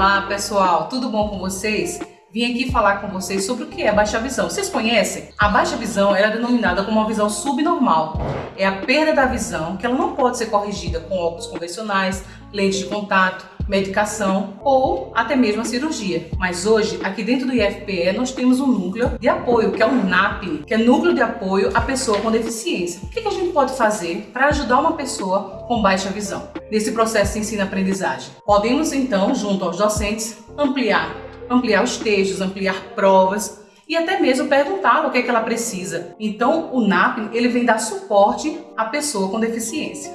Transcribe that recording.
Olá pessoal, tudo bom com vocês? Vim aqui falar com vocês sobre o que é baixa visão. Vocês conhecem? A baixa visão é denominada como uma visão subnormal. É a perda da visão que ela não pode ser corrigida com óculos convencionais, lentes de contato, medicação ou até mesmo a cirurgia. Mas hoje, aqui dentro do IFPE, nós temos um núcleo de apoio, que é o NAP, que é Núcleo de Apoio à Pessoa com Deficiência. O que a gente pode fazer para ajudar uma pessoa com baixa visão nesse processo de ensino-aprendizagem? Podemos então, junto aos docentes, ampliar, ampliar os textos, ampliar provas, e até mesmo perguntar o que, é que ela precisa. Então, o NAP ele vem dar suporte à pessoa com deficiência.